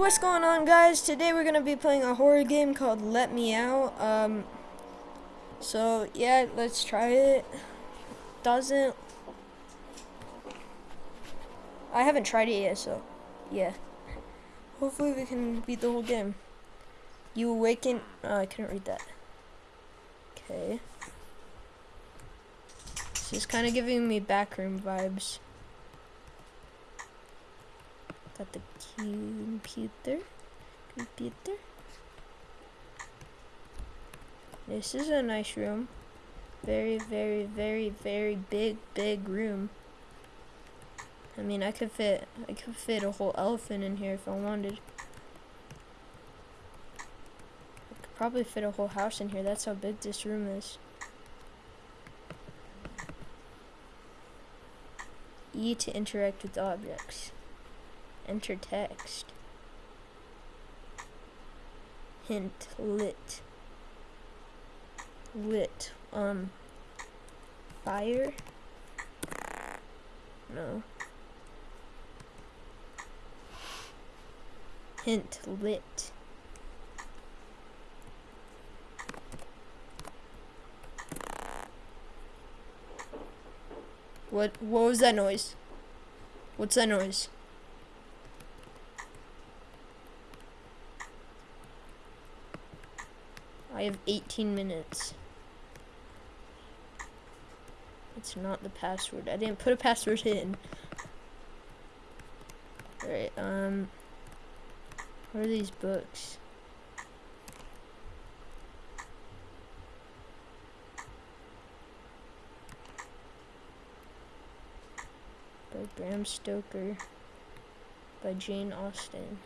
what's going on guys? Today we're gonna be playing a horror game called Let Me Out. Um, so yeah, let's try it. Doesn't. I haven't tried it yet, so yeah. Hopefully we can beat the whole game. You awaken. Oh, I couldn't read that. Okay. This is kind of giving me backroom vibes. Got the computer. Computer. This is a nice room. Very, very, very, very big, big room. I mean, I could fit, I could fit a whole elephant in here if I wanted. I could probably fit a whole house in here. That's how big this room is. E to interact with objects. Enter text. Hint lit. Lit. Um. Fire? No. Hint lit. What what was that noise? What's that noise? I have 18 minutes. It's not the password. I didn't put a password in. Alright, um... What are these books? By Bram Stoker. By Jane Austen.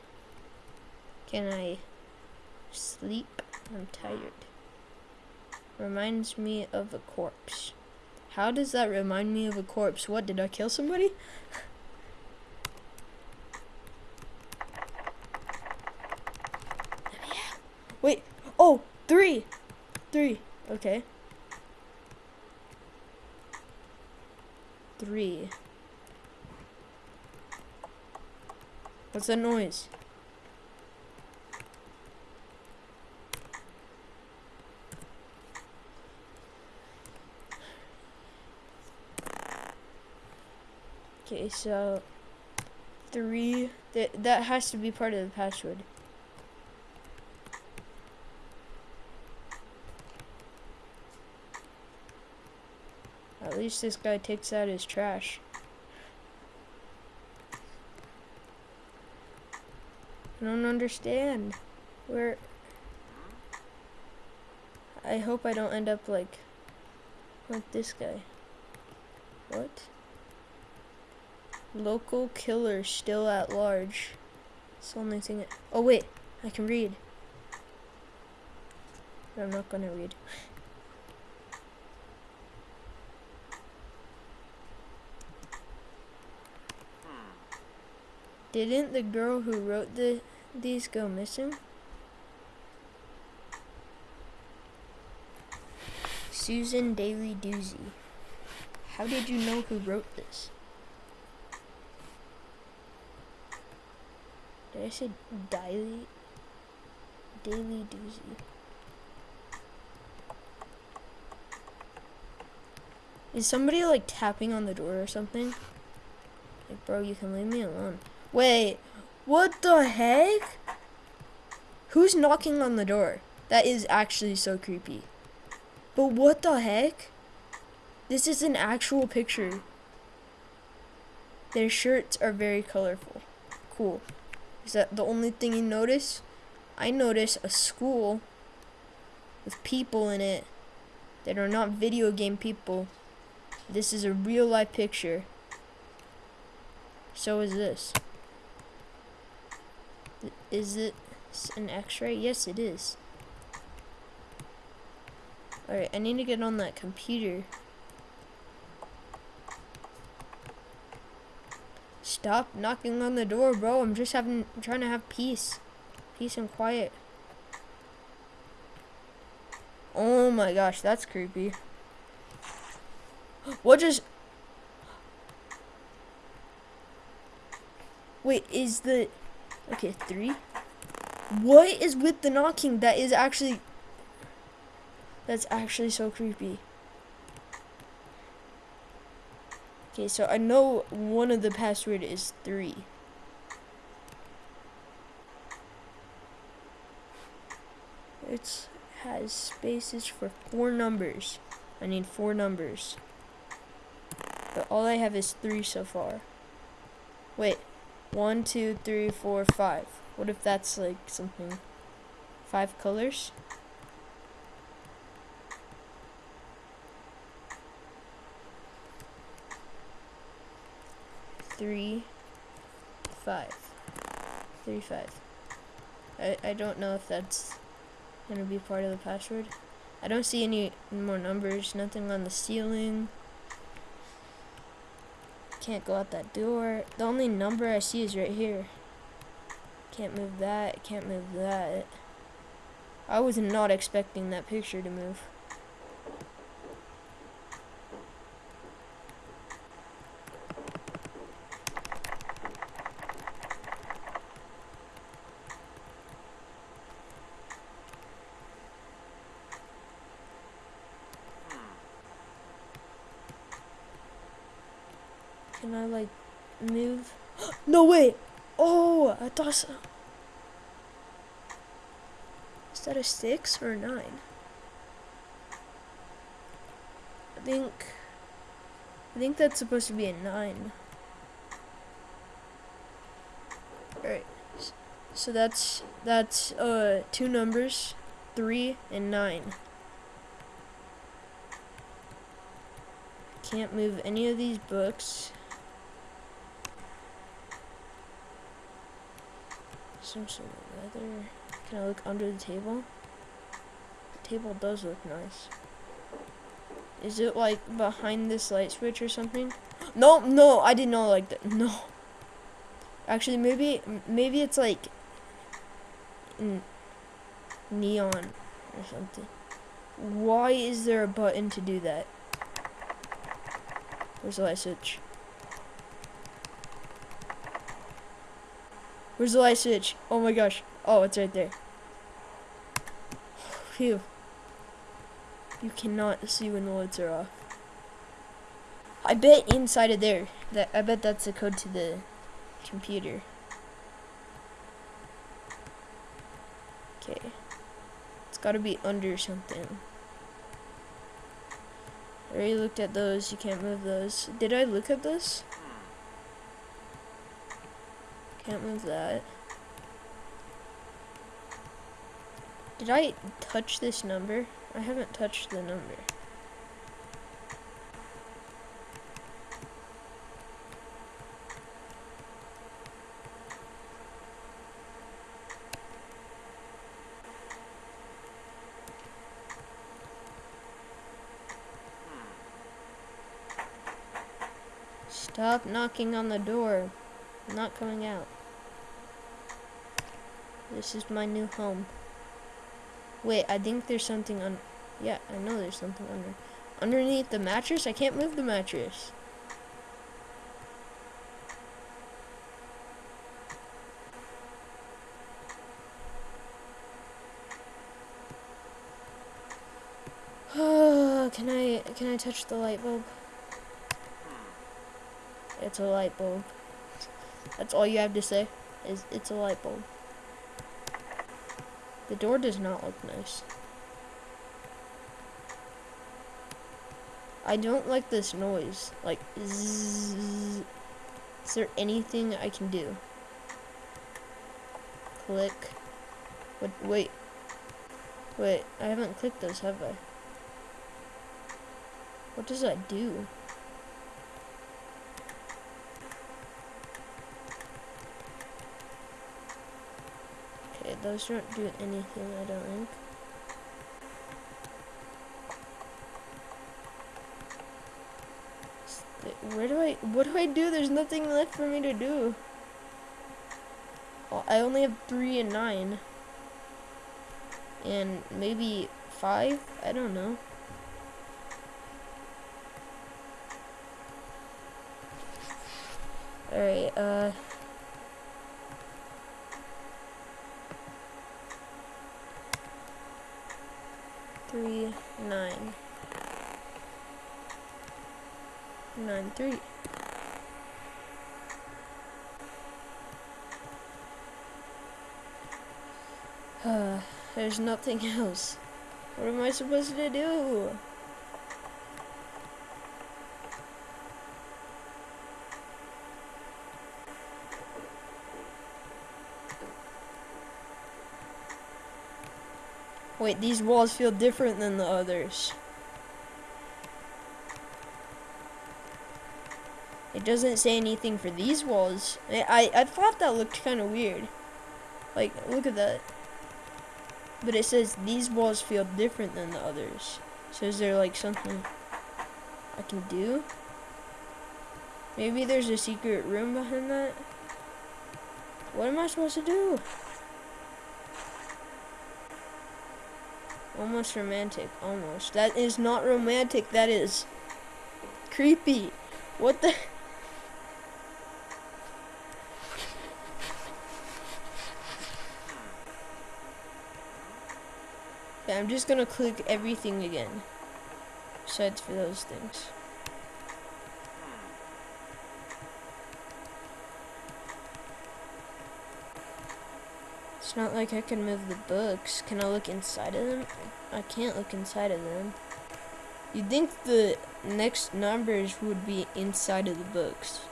Can I sleep? I'm tired. Reminds me of a corpse. How does that remind me of a corpse? What, did I kill somebody? Wait, oh, three. Three, okay. Three. What's that noise? Okay, so three. That that has to be part of the password. At least this guy takes out his trash. I don't understand. Where... I hope I don't end up like... Like this guy. What? Local killer still at large. It's the only thing... oh wait, I can read. But I'm not gonna read. Didn't the girl who wrote the these go missing? Susan Daly Doozy. How did you know who wrote this? Did I say Daily? Daily Doozy. Is somebody like tapping on the door or something? Like, bro, you can leave me alone. Wait, what the heck? Who's knocking on the door? That is actually so creepy. But what the heck? This is an actual picture. Their shirts are very colorful. Cool. Is that the only thing you notice? I notice a school with people in it that are not video game people. This is a real life picture. So is this. Is it an x-ray? Yes, it is. Alright, I need to get on that computer. Stop knocking on the door, bro. I'm just having I'm trying to have peace. Peace and quiet. Oh my gosh, that's creepy. What just Wait, is the Okay, three. What is with the knocking? That is actually. That's actually so creepy. Okay, so I know one of the password is three. It has spaces for four numbers. I need four numbers. But all I have is three so far. Wait, one, two, three, four, five. What if that's like something? Five colors? Three, five. Three, five. I, I don't know if that's gonna be part of the password. I don't see any more numbers, nothing on the ceiling. Can't go out that door. The only number I see is right here. Can't move that, can't move that. I was not expecting that picture to move. Can I like move? no way! Oh, I thought so. Is that a six or a nine? I think. I think that's supposed to be a nine. Alright. So that's that's uh two numbers, three and nine. Can't move any of these books. Some sort of leather. Can I look under the table? The table does look nice. Is it like behind this light switch or something? No, no, I did not know like that. No. Actually, maybe, maybe it's like neon or something. Why is there a button to do that? Where's the light switch? Where's the light switch? Oh my gosh. Oh, it's right there. Phew. You cannot see when the lights are off. I bet inside of there, that I bet that's the code to the computer. Okay. It's gotta be under something. I already looked at those. You can't move those. Did I look at this? Can't move that. Did I touch this number? I haven't touched the number. Stop knocking on the door. I'm not coming out. This is my new home. Wait, I think there's something on... Yeah, I know there's something under... Underneath the mattress? I can't move the mattress. can I can I touch the light bulb? It's a light bulb. That's all you have to say. Is it's a light bulb. The door does not look nice. I don't like this noise. Like, zzz. Is there anything I can do? Click. What, wait. Wait, I haven't clicked those, have I? What does that do? Those don't do anything, I don't think. Where do I, what do I do? There's nothing left for me to do. Well, I only have three and nine. And maybe five? I don't know. Alright, uh... three nine nine three. Uh, there's nothing else. What am I supposed to do? Wait, these walls feel different than the others. It doesn't say anything for these walls. I, I, I thought that looked kind of weird. Like, look at that. But it says these walls feel different than the others. So is there like something I can do? Maybe there's a secret room behind that? What am I supposed to do? Almost romantic. Almost. That is not romantic. That is creepy. What the... Yeah, I'm just gonna click everything again. Besides for those things. It's not like I can move the books. Can I look inside of them? I can't look inside of them. You'd think the next numbers would be inside of the books.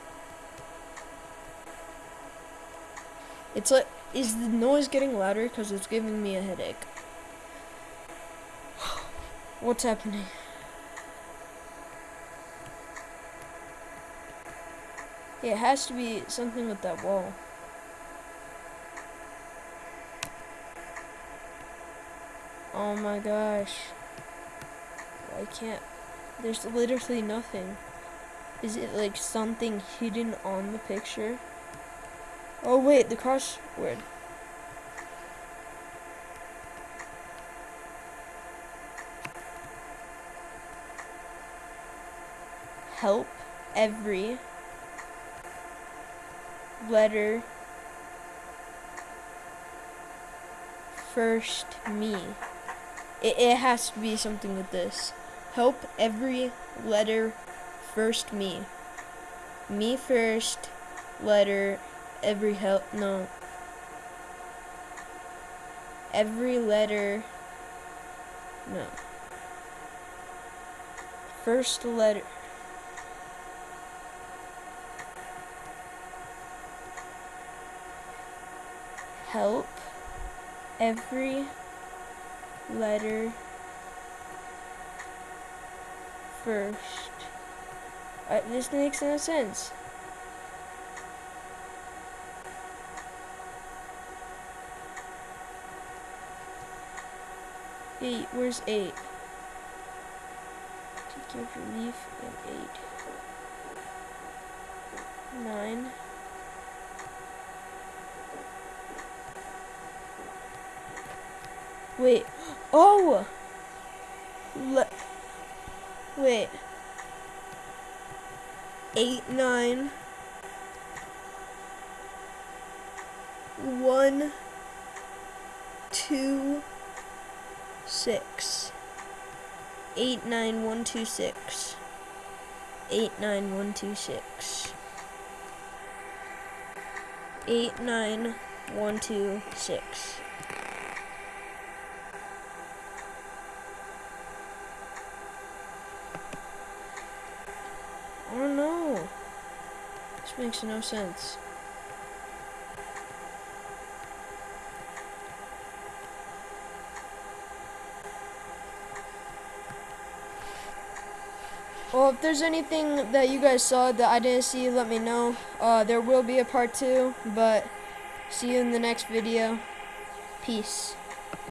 It's like, is the noise getting louder? Because it's giving me a headache. What's happening? it has to be something with that wall. Oh my gosh. I can't. There's literally nothing. Is it like something hidden on the picture? Oh wait, the crossword. help every letter first me. It, it has to be something with this. Help every letter first me. Me first, letter, every help, no. Every letter, no. First letter. help every letter first. Uh, this makes no sense. Eight, where's eight? To give relief and eight. Nine. Wait. Oh! Le Wait. Eight, nine. One, two, six. Eight, nine, one, two, six. Eight, nine, one, two, six. Eight, nine, one, two, six. I don't know. This makes no sense. Well, if there's anything that you guys saw that I didn't see, let me know. Uh, there will be a part two, but see you in the next video. Peace.